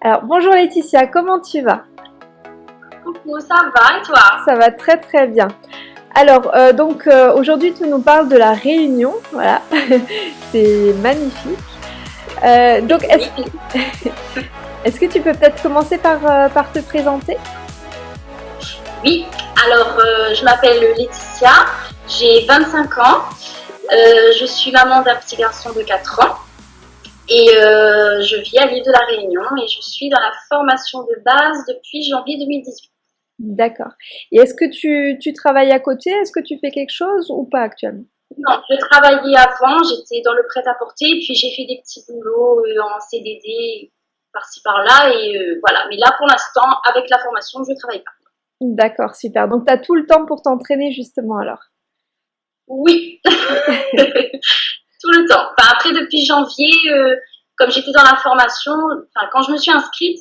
Alors, bonjour Laetitia, comment tu vas? Coucou, ça va et toi? Ça va très très bien. Alors, euh, donc euh, aujourd'hui tu nous parles de la Réunion, voilà, c'est magnifique. Euh, donc, est-ce est que tu peux peut-être commencer par, par te présenter? Oui, alors je m'appelle Laetitia, j'ai 25 ans, je suis maman d'un petit garçon de 4 ans. Et euh, je vis à l'île de la Réunion et je suis dans la formation de base depuis janvier 2018. D'accord. Et est-ce que tu, tu, travailles à côté? Est-ce que tu fais quelque chose ou pas actuellement? Non, je travaillais avant, j'étais dans le prêt-à-porter, puis j'ai fait des petits boulots euh, en CDD par-ci par-là, et euh, voilà. Mais là, pour l'instant, avec la formation, je ne travaille pas. D'accord, super. Donc, tu as tout le temps pour t'entraîner, justement, alors? Oui tout le temps. Enfin, après, depuis janvier, euh, comme j'étais dans la formation, enfin, quand je me suis inscrite,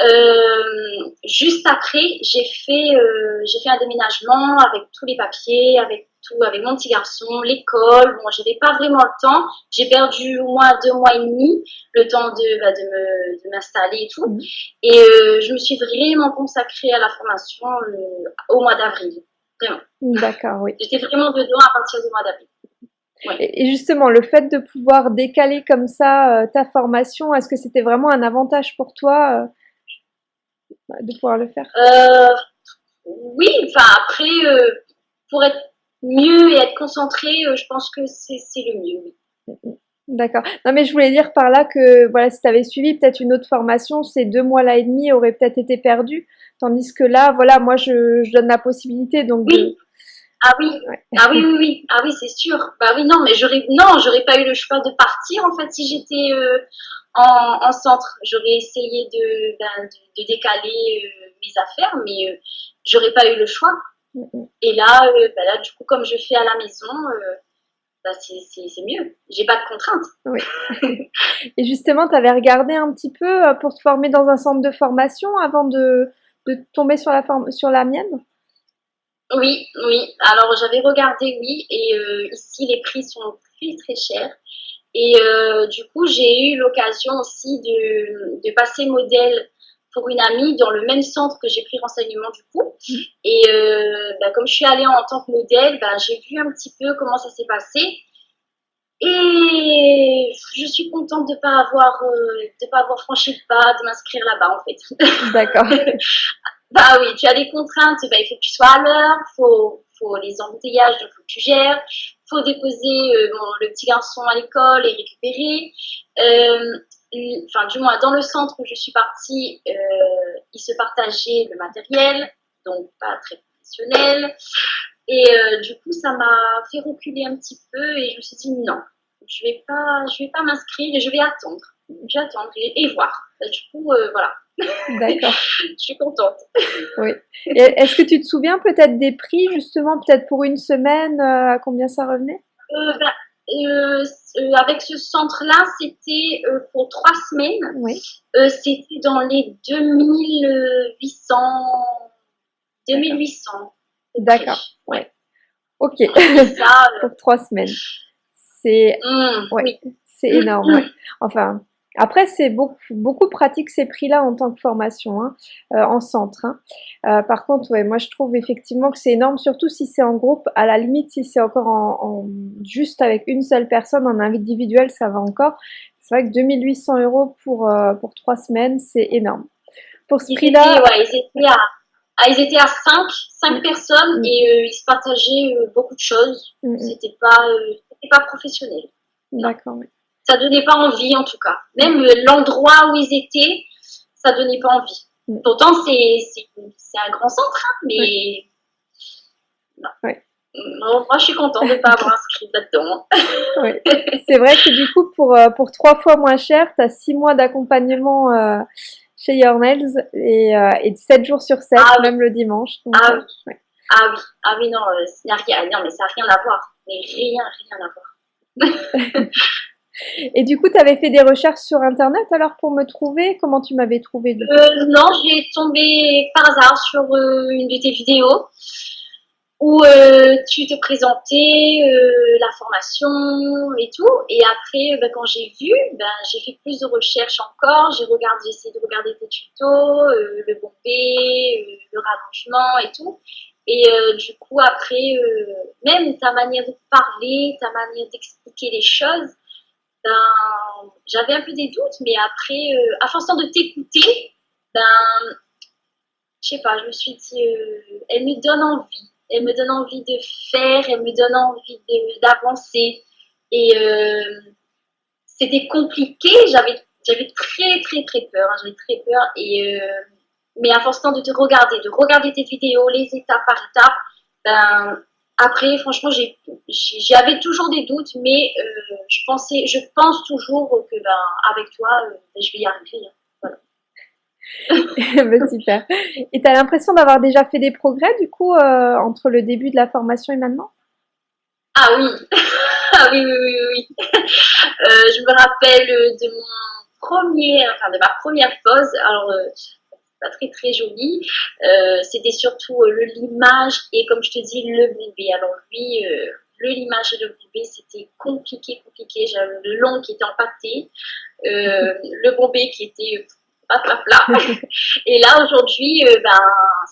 euh, juste après, j'ai fait, euh, j'ai fait un déménagement avec tous les papiers, avec tout, avec mon petit garçon, l'école. Bon, j'avais pas vraiment le temps. J'ai perdu au moins deux mois et demi le temps de, bah, de m'installer et tout. Mmh. Et je me suis vraiment consacrée à la formation au mois d'avril. Vraiment. D'accord, oui. J'étais vraiment dedans à partir du mois d'avril. Et justement, le fait de pouvoir décaler comme ça euh, ta formation, est-ce que c'était vraiment un avantage pour toi euh, de pouvoir le faire? Euh, Oui, enfin après, pour être mieux et être concentré, je pense que c'est le mieux. D'accord. Non, mais je voulais dire par là que voilà, si tu avais suivi peut-être une autre formation, ces deux mois là et demi auraient peut-être été perdus. Tandis que là, voilà, moi je, je donne la possibilité donc oui. Ah oui, ah oui, oui, oui, ah oui, c'est sûr. Bah oui, non, mais j'aurais, non, j'aurais pas eu le choix de partir en fait si j'étais euh, en, centre. J'aurais essayé de, ben, de, décaler euh, mes affaires, mais euh, j'aurais pas eu le choix. Et là, ben là, du coup, comme je fais à la maison, bah, c'est mieux. J'ai pas de contraintes. Oui. Et justement, tu avais regardé un petit peu pour te former dans un centre de formation avant de, de tomber sur la, sur la mienne? Oui, oui. Alors j'avais regardé, oui, et euh, ici les prix sont très très chers. Et euh, du coup, j'ai eu l'occasion aussi de, de, passer modèle pour une amie dans le même centre que j'ai pris renseignement du coup. Mmh. Et euh, bah, comme je suis allée en tant que modèle, bah, j'ai vu un petit peu comment ça s'est passé. Et je suis contente de ne pas avoir de pas avoir franchi le pas de m'inscrire là-bas en fait. D'accord. Bah oui, tu as des contraintes, bah, il faut que tu sois à l'heure, faut, faut les embouteillages, donc faut que tu gères, faut déposer euh, le petit garçon à l'école et récupérer. Euh, enfin, du moins, dans le centre où je suis partie, euh, ils se partageaient le matériel, donc pas très professionnel. Et euh, du coup, ça m'a fait reculer un petit peu et je me suis dit non, je vais pas, je vais pas m'inscrire et je vais attendre. Attendre et, voir. Du coup, euh, voilà. D'accord. je suis contente. Oui. Est-ce que tu te souviens peut-être des prix, justement, peut-être pour une semaine, euh, à combien ça revenait? Euh, bah, Avec ce centre-là, c'était pour trois semaines. Oui. c'était dans les 2800. 2800. D'accord. Ouais. Ok. pour trois semaines. C'est mmh, ouais. c'est énorme. Enfin, après, c'est beaucoup, beaucoup pratique ces prix-là en tant que formation, hein, euh, en centre. Hein. Euh, par contre, ouais, moi je trouve effectivement que c'est énorme, surtout si c'est en groupe. À la limite, si c'est encore en, juste avec une seule personne, en individuel, ça va encore. C'est vrai que 2800 euros pour, euh, pour trois semaines, c'est énorme. Pour ce prix-là... Ouais, ils étaient à... Ah, ils étaient à 5, 5 personnes mm. et ils se partageaient beaucoup de choses. Mm, mm. C'était pas, pas professionnel. D'accord, oui ça donnait pas envie en tout cas. Même l'endroit où ils étaient, ça donnait pas envie. Mm. Pourtant, c'est un grand centre, hein, mais moi, je suis contente de ne pas avoir inscrit là-dedans. C'est vrai que du coup, pour, euh, pour trois fois moins cher, tu as six mois d'accompagnement euh, chez Your Nails et, euh, et 7 jours sur 7, ah même le dimanche. ah, oui. ah oui, ah oui, non, ça rien, non, mais ça n'a rien à voir. Mais rien, rien à voir. Et du coup, tu avais fait des recherches sur Internet alors pour me trouver? Comment tu m'avais trouvé euh, Non, j'ai tombé par hasard sur euh, une de tes vidéos. où euh, tu te présentais euh, la formation et tout. Et après, ben, quand j'ai vu, ben, j'ai fait plus de recherches encore. J'ai essayé de regarder tes tutos, le bombé, le rallongement et tout. Et du coup, après, même ta manière de parler, ta manière d'expliquer les choses, ben, j'avais un peu des doutes, mais après, à force de t'écouter, ben, je sais pas, je me suis dit, elle me donne envie elle me donne envie de faire, elle me donne envie d'avancer. Et euh, c'était compliqué, j'avais j'avais très très très peur, hein, j'avais très peur. Et euh, mais à force de te regarder, de regarder tes vidéos, les étapes par étapes, ben après franchement j'avais toujours des doutes, mais euh, je pensais, je pense toujours que ben avec toi, ben, je vais y arriver. Hein. bah, super. Et tu as l'impression d'avoir déjà fait des progrès du coup euh, entre le début de la formation et maintenant? Ah oui, ah oui, oui, oui, oui. Euh, je me rappelle de mon premier, enfin de ma première pause. Alors, euh, pas très très joli. C'était surtout le limage et comme je te dis, le bébé. Alors lui, le limage et le bébé, c'était compliqué, compliqué. J'avais le long qui était empâté, le bombé qui était et là, aujourd'hui, euh, ben,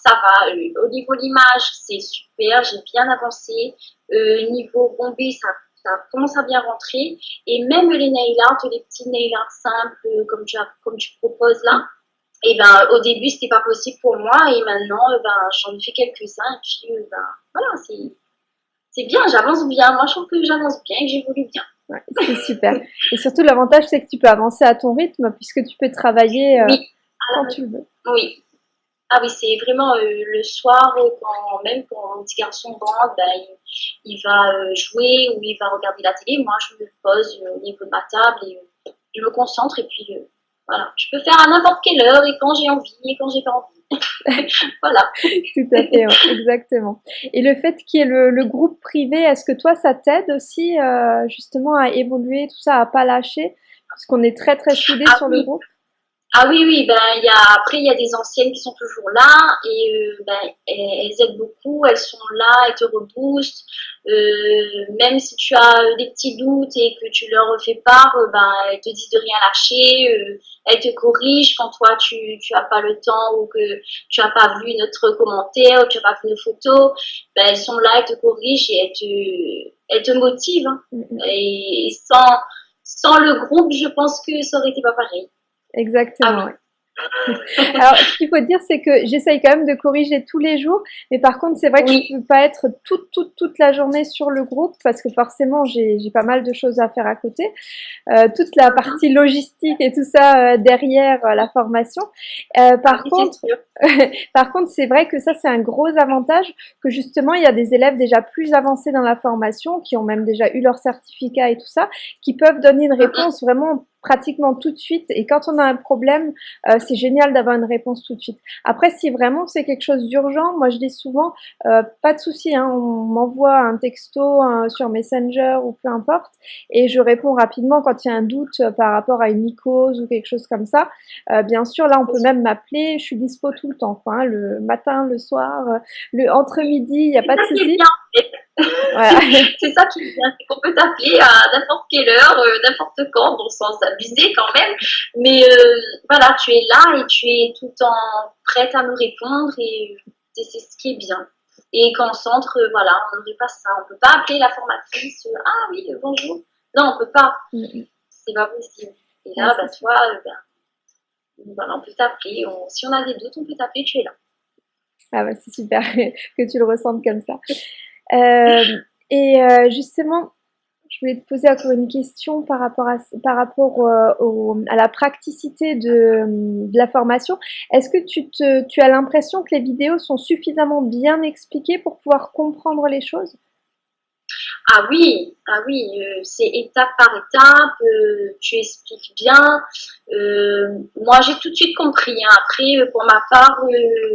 ça va. Euh, au niveau de l'image, c'est super. J'ai bien avancé. Euh, niveau bombé, ça, ça commence à bien rentrer. Et même les nail art, les petits nail art simples, comme tu, as, comme tu proposes là, et ben, au début, c'était pas possible pour moi. Et maintenant, ben, j'en ai fait quelques-uns. Et puis, ben, voilà, c'est bien. J'avance bien. Moi, je trouve que j'avance bien et que j'évolue bien c'est super. Et surtout, l'avantage, c'est que tu peux avancer à ton rythme puisque tu peux travailler euh, quand tu veux. Oui. Ah oui, c'est vraiment euh, le soir, quand, même quand mon petit garçon rentre, ben, il, va euh, jouer ou il va regarder la télé. Moi, je me pose au niveau de ma table et je me concentre et puis voilà. Je peux faire à n'importe quelle heure et quand j'ai envie et quand j'ai pas envie. voilà. Tout à fait, exactement. Et le fait qu'il y ait le, groupe privé, est-ce que toi, ça t'aide aussi euh, justement à évoluer, tout ça, à pas lâcher? Parce qu'on est très très soudés ah sur le groupe. Ah oui, oui, ben, y a, après, il y a des anciennes qui sont toujours là et euh, ben, elles, aident beaucoup, elles sont là, elles te reboostent. Euh, même si tu as des petits doutes et que tu leur fais part, euh, ben, elles te disent de rien lâcher, elles te corrigent quand toi tu n'as pas le temps ou que tu n'as pas vu notre commentaire ou tu n'as pas vu nos photos. Ben, elles sont là, elles te corrigent et elles te, elles te motivent. Hein. Et sans, sans le groupe, je pense que ça aurait été pas pareil. Exactement. Ah Alors, ce qu'il faut dire, c'est que j'essaye quand même de corriger tous les jours, mais par contre, c'est vrai que je ne peux pas être toute, toute, toute la journée sur le groupe parce que forcément, j'ai pas mal de choses à faire à côté. Euh, toute la partie logistique et tout ça euh, derrière euh, la formation. Par, contre, par contre, c'est vrai que ça, c'est un gros avantage que justement, il y a des élèves déjà plus avancés dans la formation qui ont même déjà eu leur certificat et tout ça, qui peuvent donner une réponse vraiment pratiquement tout de suite. Et quand on a un problème, euh, c'est génial d'avoir une réponse tout de suite. Après, si vraiment c'est quelque chose d'urgent, moi je dis souvent, euh, pas de souci, hein, on m'envoie un texto sur Messenger ou peu importe, et je réponds rapidement quand il y a un doute par rapport à une mycose ou quelque chose comme ça. Euh, bien sûr, là on peut même m'appeler, je suis dispo tout le temps, quoi, hein, le matin, le soir, le entre midi, il n'y a pas de souci. c'est ça qui est bien, c'est qu'on peut t'appeler à n'importe quelle heure, euh, n'importe quand, bon sans s'abuser quand même, mais euh, voilà, tu es là et tu es tout le temps prête à nous répondre et c'est ce qui est bien. Et qu'en centre, euh, voilà, on n'aurait pas ça, on peut pas appeler la formatrice, ah oui, bonjour, non, on peut pas, c'est pas possible. Et là, bah, toi, ben, on peut t'appeler, si on a des doutes, on peut t'appeler, tu es là. Ah bah c'est super que tu le ressentes comme ça. Euh, et euh, justement, je voulais te poser encore une question par rapport à, par rapport euh, à la praticité de, de la formation. Est-ce que tu, te, tu as l'impression que les vidéos sont suffisamment bien expliquées pour pouvoir comprendre les choses? Ah oui, ah oui, euh, c'est étape par étape, euh, tu expliques bien. Euh, moi, j'ai tout de suite compris. Hein. Après, pour ma part,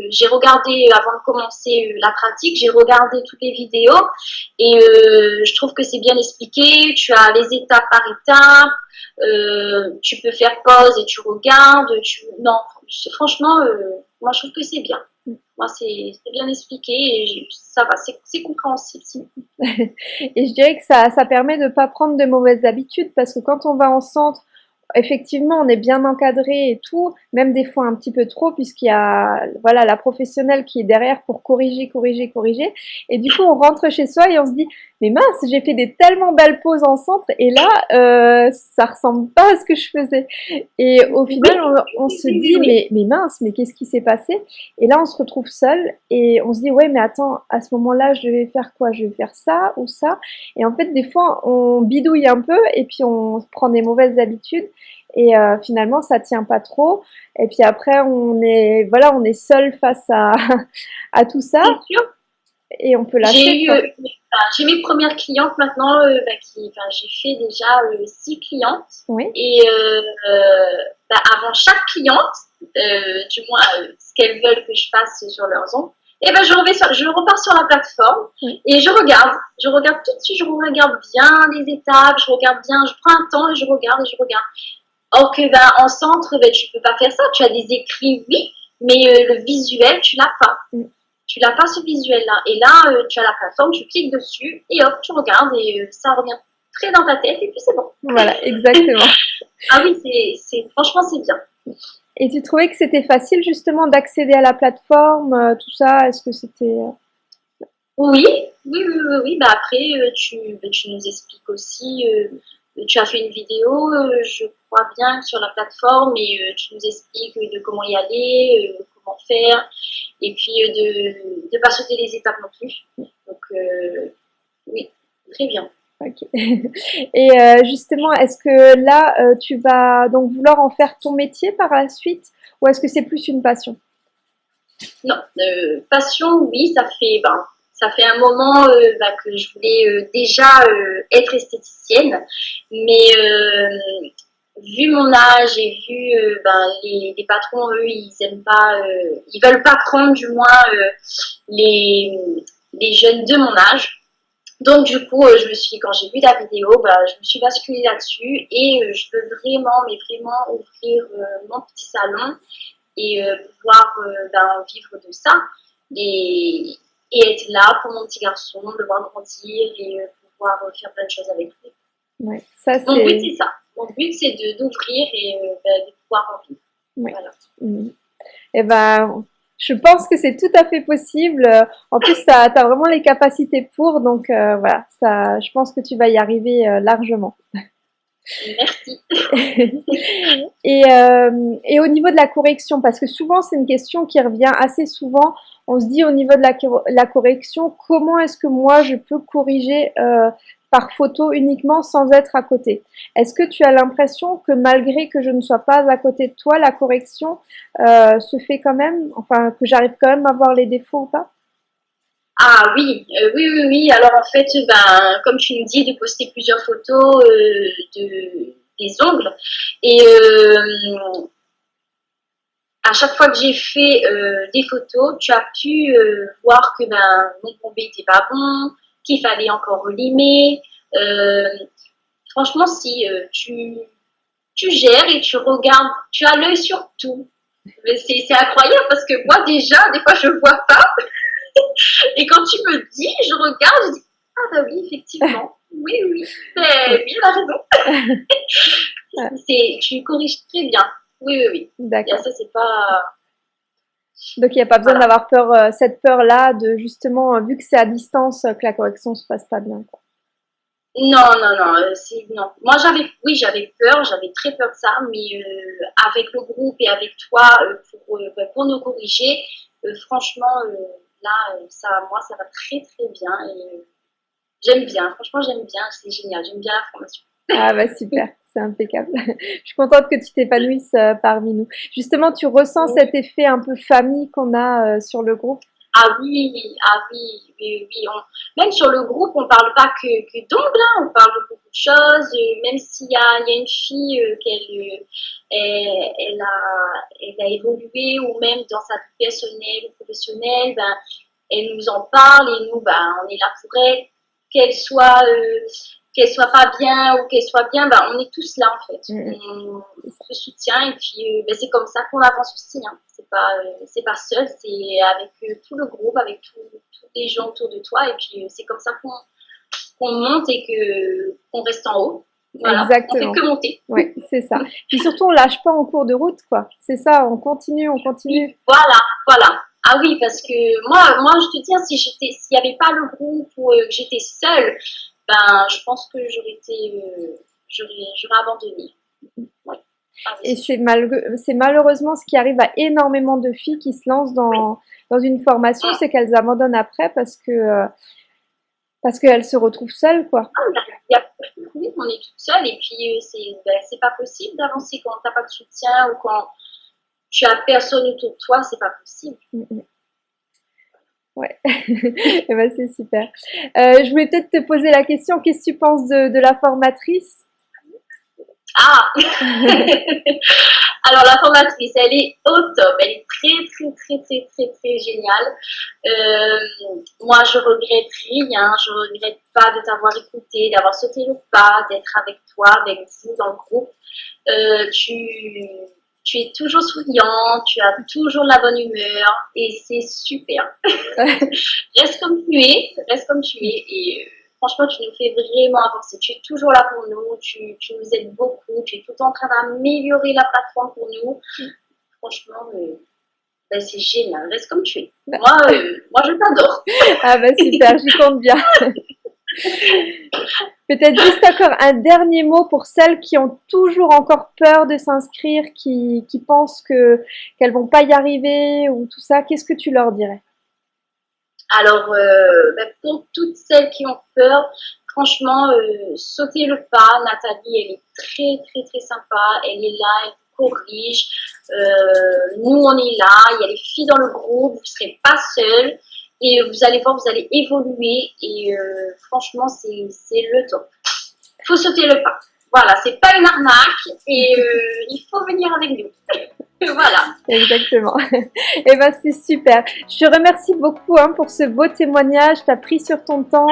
j'ai regardé, avant de commencer la pratique, j'ai regardé toutes les vidéos et je trouve que c'est bien expliqué. Tu as les étapes par étape, tu peux faire pause et tu regardes. Tu... Non, franchement, moi, je trouve que c'est bien. Moi, c'est bien expliqué et ça va, c'est compréhensible. et je dirais que ça, ça permet de ne pas prendre de mauvaises habitudes parce que quand on va en centre, effectivement, on est bien encadré et tout, même des fois un petit peu trop, puisqu'il y a voilà la professionnelle qui est derrière pour corriger, corriger, corriger. Et du coup, on rentre chez soi et on se dit, mais mince, j'ai fait des tellement belles pauses en centre et là, euh, ça ressemble pas à ce que je faisais. Et au final, on, se dit, mais, mais mince, mais qu'est-ce qui s'est passé? Et là, on se retrouve seul et on se dit, ouais, mais attends, à ce moment-là, je vais faire quoi? Je vais faire ça ou ça? Et en fait, des fois, on bidouille un peu et puis on prend des mauvaises habitudes et euh, finalement ça tient pas trop. Et puis après on est voilà on est seul face à à tout ça et on peut lâcher j'ai mes premières clientes maintenant euh, bah, qui enfin, j'ai fait déjà euh, six clientes oui. et bah, avant chaque cliente du moins ce qu'elles veulent que je fasse sur leurs ongles et ben je, je repars sur la plateforme et je regarde, je regarde tout de suite, je regarde bien les étapes, je regarde bien, je prends un temps et je regarde et je regarde. Or que ben, en centre, ben, tu peux pas faire ça. Tu as des écrits, oui, mais euh, le visuel, tu l'as pas. Mm. Tu l'as pas ce visuel-là. Et là, euh, tu as la plateforme, tu cliques dessus et hop, tu regardes et euh, ça revient très dans ta tête et puis c'est bon. Voilà, exactement. ah oui, c'est, franchement, c'est bien. Et tu trouvais que c'était facile justement d'accéder à la plateforme, tout ça? Est-ce que c'était... Oui, oui, oui, oui. Bah après, tu, bah, tu nous expliques aussi tu as fait une vidéo, euh, je crois bien, sur la plateforme et euh, tu nous expliques de comment y aller, euh, faire, et puis de ne pas sauter les étapes non plus. Donc, oui, très bien. Ok. Et justement, est-ce que là, tu vas donc vouloir en faire ton métier par la suite ou est-ce que c'est plus une passion? Non, passion, oui, ça fait, ben, ça fait un moment euh, bah, que je voulais euh, déjà euh, être esthéticienne, mais vu mon âge et vu ben, les, patrons, eux, ils aiment pas, ils veulent pas prendre du moins les, les jeunes de mon âge. Donc du coup, je me suis, quand j'ai vu la vidéo, bah, je me suis basculée là-dessus et je veux vraiment, mais vraiment ouvrir mon petit salon et pouvoir ben, vivre de ça. Et, et être là pour mon petit garçon, le voir grandir et euh, pouvoir euh, faire plein de choses avec lui. Ouais, ça, Mon but, c'est ça. Mon but, c'est d'ouvrir et euh, bah, de pouvoir en vivre. Voilà. Mmh. Et eh ben, je pense que c'est tout à fait possible. En plus, tu as, vraiment les capacités pour, donc voilà, ça, je pense que tu vas y arriver largement. Merci. et, euh, et, au niveau de la correction, parce que souvent c'est une question qui revient assez souvent, on se dit au niveau de la, la correction, comment est-ce que moi je peux corriger euh, par photo uniquement sans être à côté Est-ce que tu as l'impression que malgré que je ne sois pas à côté de toi, la correction euh, se fait quand même, enfin que j'arrive quand même à voir les défauts ou pas? Ah oui, euh, oui, oui, oui. Alors en fait, ben, comme tu nous dis, de poster plusieurs photos euh, de, des ongles. Et à chaque fois que j'ai fait des photos, tu as pu voir que ben, mon bombé n'était pas bon, qu'il fallait encore limer. franchement, si tu, tu gères et tu regardes, tu as l'œil sur tout. C'est incroyable parce que moi déjà, des fois, je vois pas. Et quand tu me dis, je regarde, je dis Ah, bah oui, effectivement. Oui, oui, oui, il a raison. tu corriges très bien. Oui, oui, oui. D'accord. ça, c'est pas. Donc il n'y a pas besoin d'avoir peur, euh, cette peur-là de justement, vu que c'est à distance, que la correction se passe pas bien. Quoi. Non, non, non, euh, non. Moi j'avais, oui, j'avais peur, j'avais très peur de ça, mais euh, avec le groupe et avec toi pour, bah, pour nous corriger, franchement, là, euh, ça, moi, ça va très très bien et euh, j'aime bien. Franchement, j'aime bien. C'est génial. J'aime bien la formation. Ah bah super, c'est impeccable. Je suis contente que tu t'épanouisses euh, parmi nous. Justement, tu ressens cet effet un peu famille qu'on a sur le groupe? Ah oui, ah oui, oui, oui. même sur le groupe, on parle pas que, que d'ongles, hein. on parle de beaucoup de choses. Même s'il y a, y a une fille euh, qu'elle elle, elle, a, elle a évolué ou même dans sa vie personnelle ou professionnelle, ben, elle nous en parle et nous, ben, on est là pour elle. Qu'elle soit, euh, qu'elle soit pas bien ou qu'elle soit bien, bah, on est tous là en fait. Mm. On, se soutient et puis euh, bah, c'est comme ça qu'on avance aussi. Hein. C'est pas, euh, c'est pas seul, c'est avec euh, tout le groupe, avec tous les gens autour de toi et puis c'est comme ça qu'on, qu'on monte et que qu'on reste en haut. Voilà, Exactement. On fait que monter. Oui, c'est ça. Puis surtout, on lâche pas en cours de route, quoi. C'est ça, on continue, on continue. Voilà, voilà. Ah oui, parce que moi, moi, je te dis, hein, si j'étais, s'il n'y avait pas le groupe ou que j'étais seule, ben, je pense que j'aurais été, euh, j'aurais abandonné. Et c'est mal, malheureusement ce qui arrive à énormément de filles qui se lancent dans, dans une formation, c'est qu'elles abandonnent après parce que euh, parce qu'elles se retrouvent seules, quoi. Ah, oui, on est toutes seules et puis euh, ben, c'est pas possible d'avancer quand t'as pas de soutien ou quand tu as personne autour de toi, c'est pas possible. Mm, mm. Ouais, eh ben, c'est super. Euh, je voulais peut-être te poser la question, qu'est-ce que tu penses de, la formatrice? Ah Alors la formatrice, elle est au top, elle est très très très très très très géniale. Euh, moi je regrette rien, je regrette pas de t'avoir écouté, d'avoir sauté le pas, d'être avec toi, avec vous dans le groupe. Euh, tu tu es toujours souriant, tu as toujours la bonne humeur et c'est super. reste comme tu es, reste comme tu es et euh, franchement tu nous fais vraiment avancer. Tu es toujours là pour nous, tu, nous aides beaucoup, tu es tout le temps en train d'améliorer la plateforme pour nous. Franchement, euh, ben, c'est génial, reste comme tu es. Moi, euh, moi je t'adore. ah bah super, j'y compte bien. Peut-être juste encore un dernier mot pour celles qui ont toujours encore peur de s'inscrire, qui, pensent que qu'elles vont pas y arriver ou tout ça. Qu'est-ce que tu leur dirais? Alors, euh, ben, pour toutes celles qui ont peur, franchement, euh, sautez le pas. Nathalie, elle est très très très sympa. Elle est là, elle corrige. Euh, nous, on est là. Il y a les filles dans le groupe. Vous ne serez pas seules. Et vous allez voir, vous allez évoluer et euh, franchement, c'est le top. Il faut sauter le pas. Voilà, c'est pas une arnaque et euh, il faut venir avec nous. voilà. Exactement. et eh ben c'est super. Je te remercie beaucoup hein, pour ce beau témoignage. Tu as pris sur ton temps.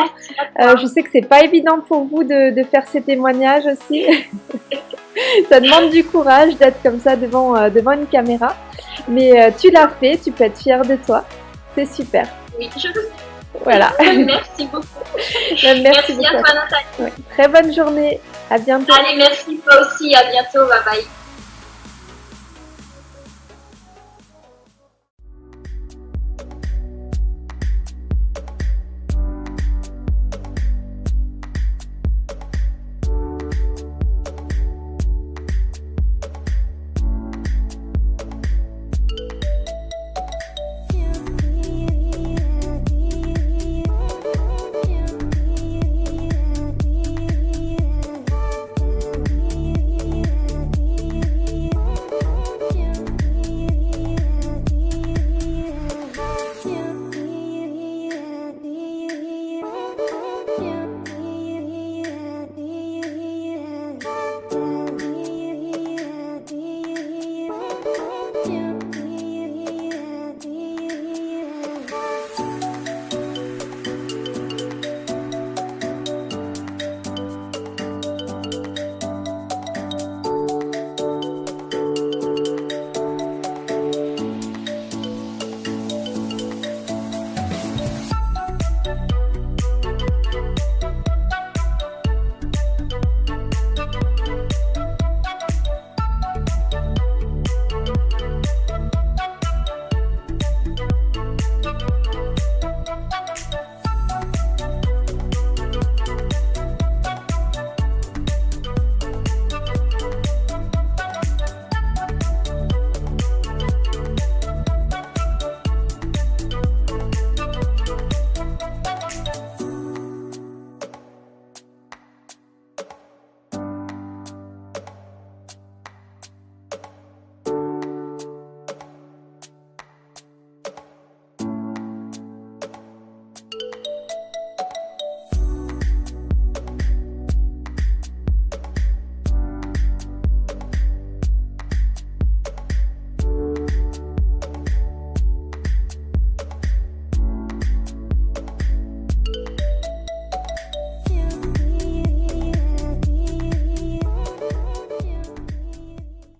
Euh, je sais que c'est pas évident pour vous de, de faire ces témoignages aussi. ça demande du courage d'être comme ça devant, devant une caméra. Mais tu l'as fait, tu peux être fière de toi. C'est super. Oui, je le Voilà. merci beaucoup. Ben, merci, à toi, Nathalie. Très bonne journée. À bientôt. Allez, merci toi aussi. À bientôt. Bye bye.